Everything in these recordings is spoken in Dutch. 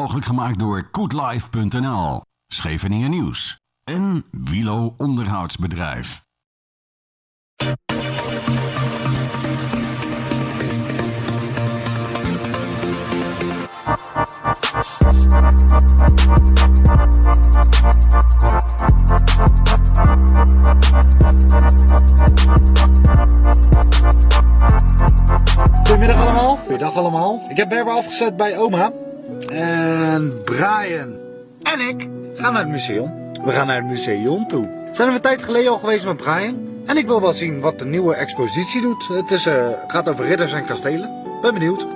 Mogelijk gemaakt door koetlife.nl, Scheveningen Nieuws en Wilo Onderhoudsbedrijf. Goedemiddag allemaal. Goeiedag allemaal. Ik heb Berber afgezet bij oma. En Brian en ik gaan naar het museum. We gaan naar het museum toe. We zijn er een tijd geleden al geweest met Brian. En ik wil wel zien wat de nieuwe expositie doet. Het is, eh, gaat over ridders en kastelen. Ben benieuwd.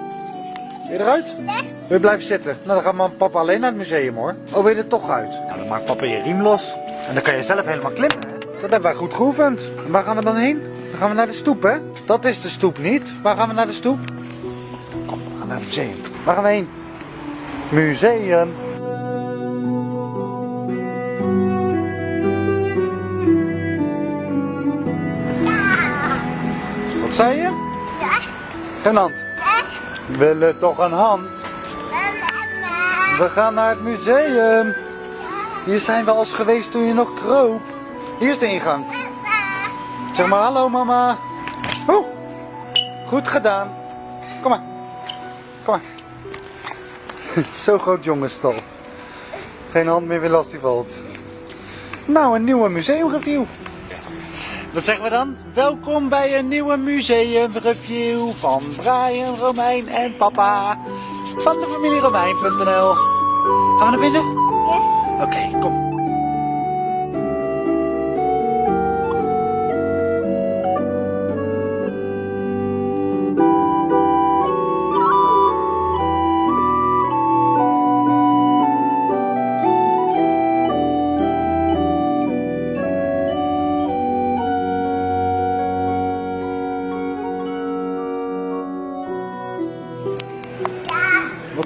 Wil je eruit? Wil je blijven zitten? Nou, dan gaat mama en papa alleen naar het museum hoor. Oh, wil je er toch uit? Nou, dan maakt papa je riem los. En dan kan je zelf helemaal klimmen. Dat hebben wij goed geoefend. En waar gaan we dan heen? Dan gaan we naar de stoep, hè? Dat is de stoep niet. Waar gaan we naar de stoep? Kom, we gaan naar het museum. Waar gaan we heen? Museum. Wat zei je? Ja. Geen hand. We willen toch een hand? We gaan naar het museum. Hier zijn we als geweest toen je nog kroop. Hier is de ingang. Zeg maar hallo mama. Oeh. Goed gedaan. Kom maar. Kom maar. Zo groot jongenstal. Geen hand meer weer als die valt. Nou, een nieuwe museumreview. Wat zeggen we dan? Welkom bij een nieuwe museumreview van Brian, Romein en papa. Van de familie Romein.nl. Gaan we naar binnen? Ja. Oké, kom.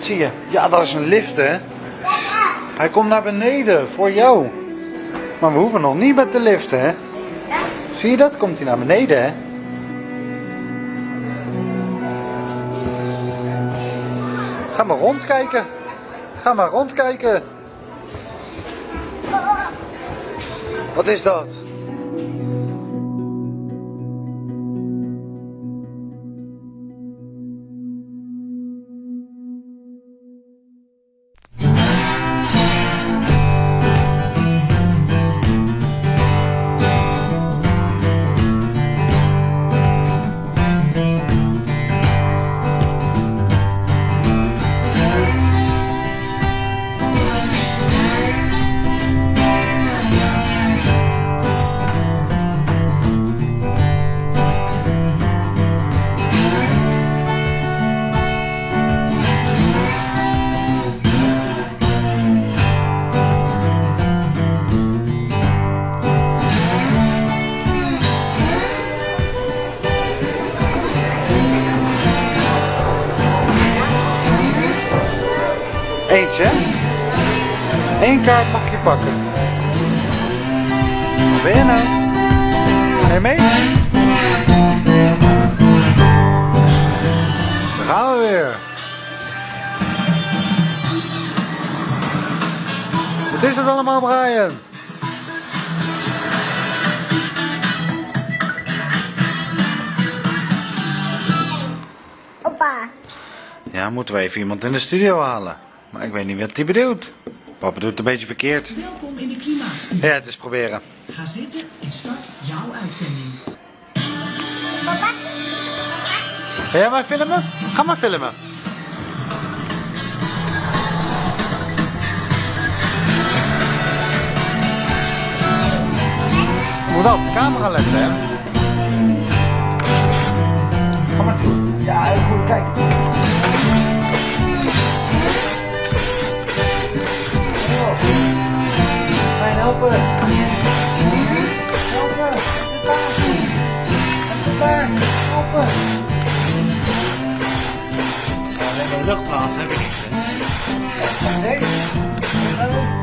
Zie je? Ja, dat is een lift, hè? Hij komt naar beneden, voor jou. Maar we hoeven nog niet met de lift, hè? Zie je dat? Komt hij naar beneden, hè? Ga maar rondkijken. Ga maar rondkijken. Wat is dat? Eentje. Eén kaart mag je pakken. Waar ben je nou? Ga je mee? Daar gaan we weer. Wat is het allemaal, Brian? Opa. Ja, moeten we even iemand in de studio halen. Maar ik weet niet wat hij bedoelt. Papa doet het een beetje verkeerd. Welkom in de Klimaatstudio. Ja, het is proberen. Ga zitten en start jouw uitzending. Papa. Ga jij maar filmen? Ga maar filmen. Je moet wel op de camera letten, hè? Ga maar doen. Ja, heel goed. Kijk. Helpen? Helpen. Zit daar. Zit daar. Helpen. Luchtplaats heb ik niet. Nee. Hallo.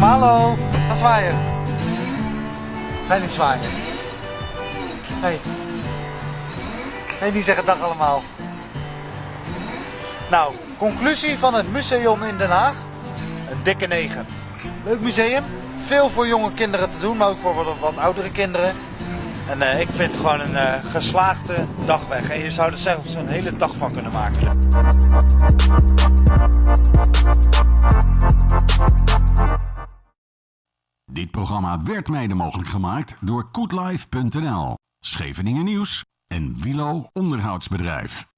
Hallo, ga zwaaien. Je niet zwaaien? Hey. Hey, die zeggen dag allemaal. Nou, conclusie van het museum in Den Haag. Een dikke 9. Leuk museum. Veel voor jonge kinderen te doen, maar ook voor wat, wat oudere kinderen. En eh, ik vind het gewoon een eh, geslaagde dagweg. En je zou er zelfs een hele dag van kunnen maken. Dit programma werd mede mogelijk gemaakt door koetlife.nl, Scheveningen Nieuws en Wilo Onderhoudsbedrijf.